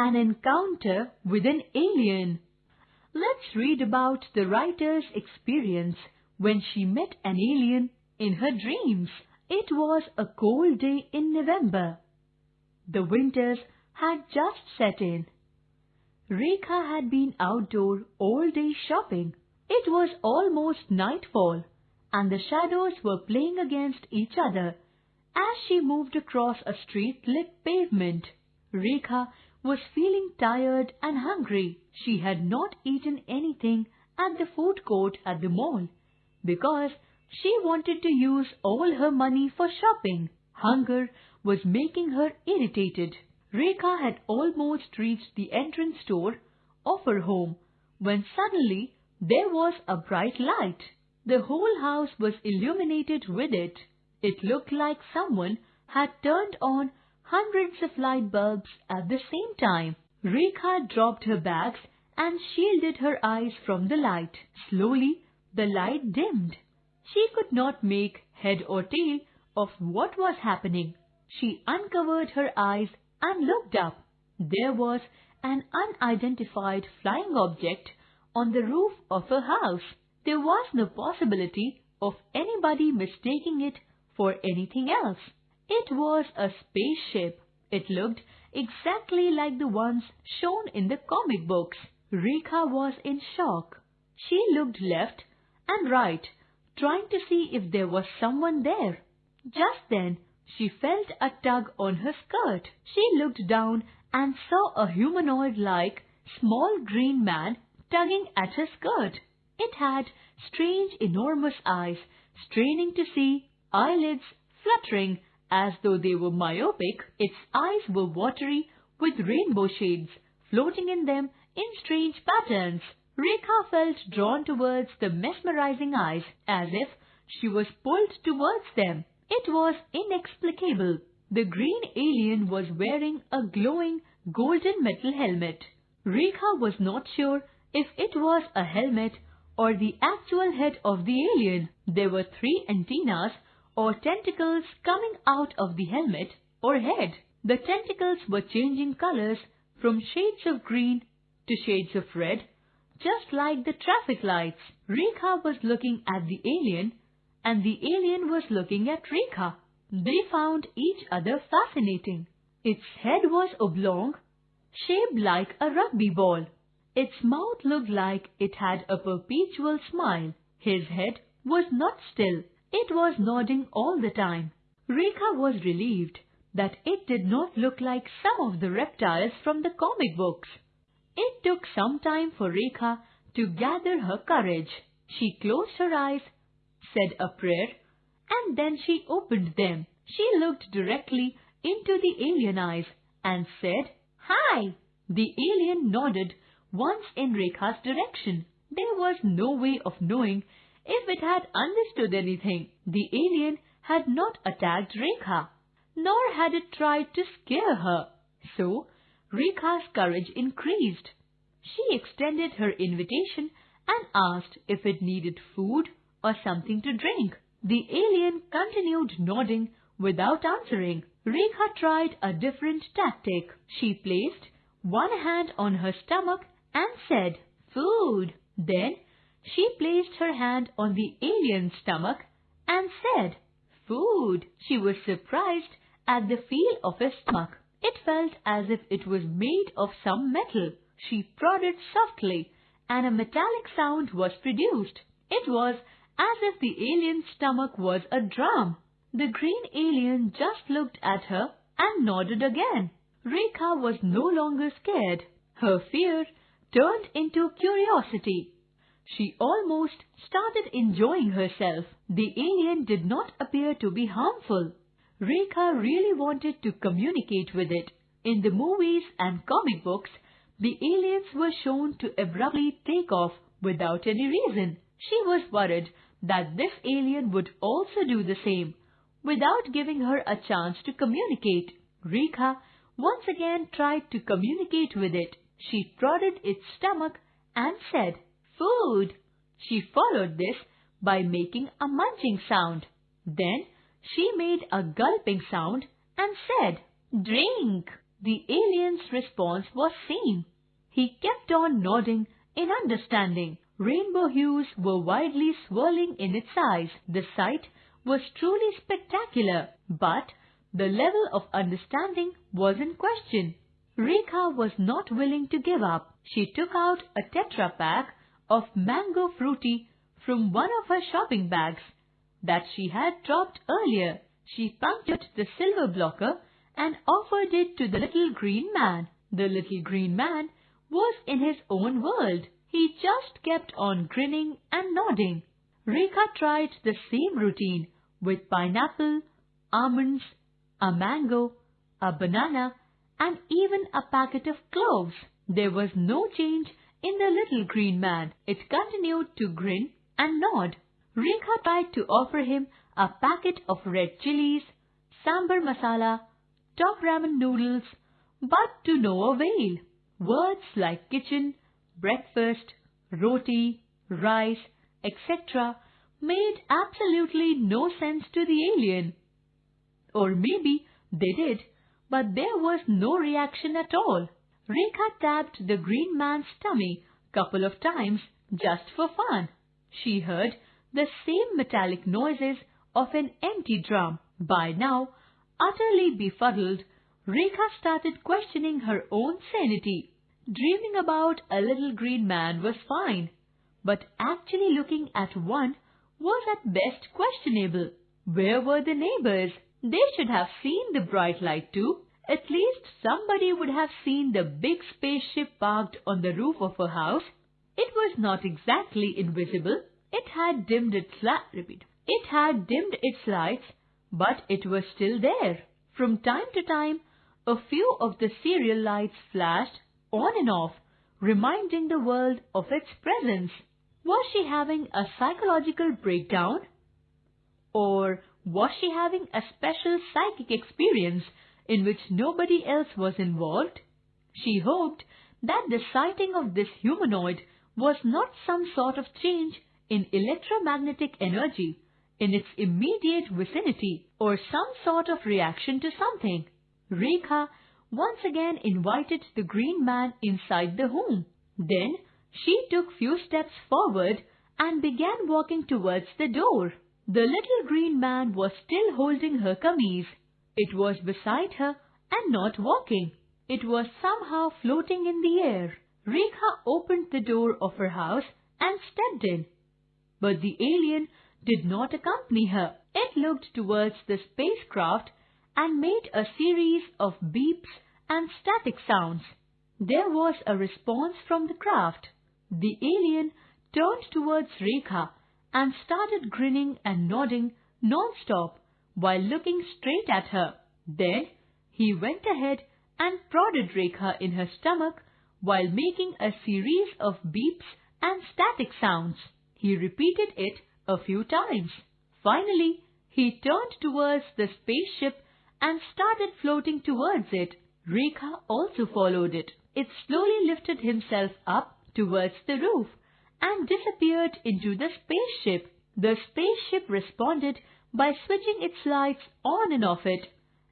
An encounter with an alien. Let's read about the writer's experience when she met an alien in her dreams. It was a cold day in November. The winters had just set in. Rekha had been outdoor all day shopping. It was almost nightfall and the shadows were playing against each other as she moved across a street-lit pavement. Rekha was feeling tired and hungry. She had not eaten anything at the food court at the mall because she wanted to use all her money for shopping. Hunger was making her irritated. Rekha had almost reached the entrance door of her home when suddenly there was a bright light. The whole house was illuminated with it. It looked like someone had turned on hundreds of light bulbs at the same time. Rekha dropped her bags and shielded her eyes from the light. Slowly, the light dimmed. She could not make head or tail of what was happening. She uncovered her eyes and looked up. There was an unidentified flying object on the roof of her house. There was no possibility of anybody mistaking it for anything else. It was a spaceship. It looked exactly like the ones shown in the comic books. Rekha was in shock. She looked left and right, trying to see if there was someone there. Just then, she felt a tug on her skirt. She looked down and saw a humanoid-like small green man tugging at her skirt. It had strange enormous eyes, straining to see, eyelids fluttering as though they were myopic, its eyes were watery with rainbow shades floating in them in strange patterns. Rekha felt drawn towards the mesmerizing eyes as if she was pulled towards them. It was inexplicable. The green alien was wearing a glowing golden metal helmet. Rekha was not sure if it was a helmet or the actual head of the alien. There were three antennas or tentacles coming out of the helmet or head. The tentacles were changing colors from shades of green to shades of red, just like the traffic lights. Rekha was looking at the alien and the alien was looking at Rekha. They found each other fascinating. Its head was oblong, shaped like a rugby ball. Its mouth looked like it had a perpetual smile. His head was not still. It was nodding all the time. Rekha was relieved that it did not look like some of the reptiles from the comic books. It took some time for Rekha to gather her courage. She closed her eyes, said a prayer, and then she opened them. She looked directly into the alien eyes and said, Hi! The alien nodded once in Rekha's direction. There was no way of knowing if it had understood anything, the alien had not attacked Rekha, nor had it tried to scare her. So, Rekha's courage increased. She extended her invitation and asked if it needed food or something to drink. The alien continued nodding without answering. Rekha tried a different tactic. She placed one hand on her stomach and said, Food. Then she placed her hand on the alien's stomach and said, Food! She was surprised at the feel of his stomach. It felt as if it was made of some metal. She prodded softly and a metallic sound was produced. It was as if the alien's stomach was a drum. The green alien just looked at her and nodded again. Rekha was no longer scared. Her fear turned into curiosity. She almost started enjoying herself. The alien did not appear to be harmful. Rekha really wanted to communicate with it. In the movies and comic books, the aliens were shown to abruptly take off without any reason. She was worried that this alien would also do the same, without giving her a chance to communicate. Rekha once again tried to communicate with it. She prodded its stomach and said, food. She followed this by making a munching sound. Then she made a gulping sound and said, Drink. the alien's response was seen. He kept on nodding in understanding. Rainbow hues were widely swirling in its eyes. The sight was truly spectacular, but the level of understanding was in question. Rekha was not willing to give up. She took out a tetra pack of mango Frooti from one of her shopping bags that she had dropped earlier. She punctured the silver blocker and offered it to the little green man. The little green man was in his own world. He just kept on grinning and nodding. Rekha tried the same routine with pineapple, almonds, a mango, a banana and even a packet of cloves. There was no change in the little green man. It continued to grin and nod. Rekha tried to offer him a packet of red chilies, sambar masala, top ramen noodles, but to no avail. Words like kitchen, breakfast, roti, rice, etc. made absolutely no sense to the alien. Or maybe they did, but there was no reaction at all. Rekha tapped the green man's tummy couple of times just for fun. She heard the same metallic noises of an empty drum. By now, utterly befuddled, Rekha started questioning her own sanity. Dreaming about a little green man was fine, but actually looking at one was at best questionable. Where were the neighbors? They should have seen the bright light too. At least somebody would have seen the big spaceship parked on the roof of a house. It was not exactly invisible. It had dimmed its repeat. It had dimmed its lights, but it was still there. From time to time, a few of the serial lights flashed on and off, reminding the world of its presence. Was she having a psychological breakdown? Or was she having a special psychic experience in which nobody else was involved? She hoped that the sighting of this humanoid was not some sort of change in electromagnetic energy in its immediate vicinity or some sort of reaction to something. Rekha once again invited the green man inside the home. Then she took few steps forward and began walking towards the door. The little green man was still holding her kameez. It was beside her and not walking. It was somehow floating in the air. Rekha opened the door of her house and stepped in. But the alien did not accompany her. It looked towards the spacecraft and made a series of beeps and static sounds. There was a response from the craft. The alien turned towards Rekha and started grinning and nodding non-stop while looking straight at her. Then he went ahead and prodded Rekha in her stomach while making a series of beeps and static sounds. He repeated it a few times. Finally, he turned towards the spaceship and started floating towards it. Rekha also followed it. It slowly lifted himself up towards the roof and disappeared into the spaceship. The spaceship responded by switching its lights on and off it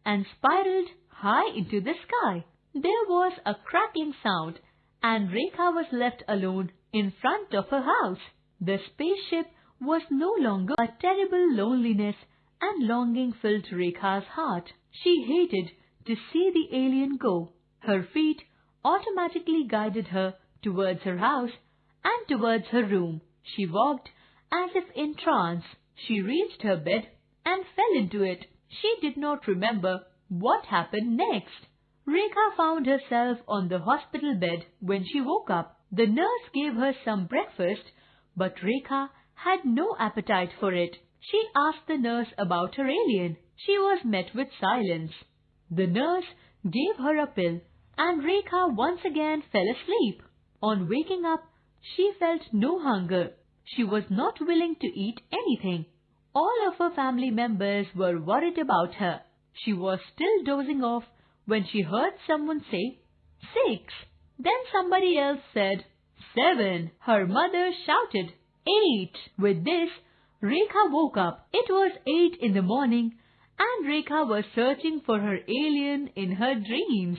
and spiraled high into the sky. There was a crackling sound and Rekha was left alone in front of her house. The spaceship was no longer a terrible loneliness and longing filled Rekha's heart. She hated to see the alien go. Her feet automatically guided her towards her house and towards her room. She walked as if in trance. She reached her bed and fell into it. She did not remember what happened next. Rekha found herself on the hospital bed when she woke up. The nurse gave her some breakfast, but Rekha had no appetite for it. She asked the nurse about her alien. She was met with silence. The nurse gave her a pill and Rekha once again fell asleep. On waking up, she felt no hunger. She was not willing to eat anything. All of her family members were worried about her. She was still dozing off when she heard someone say, Six. Then somebody else said, Seven. Her mother shouted, Eight. With this, Rekha woke up. It was eight in the morning and Rekha was searching for her alien in her dreams.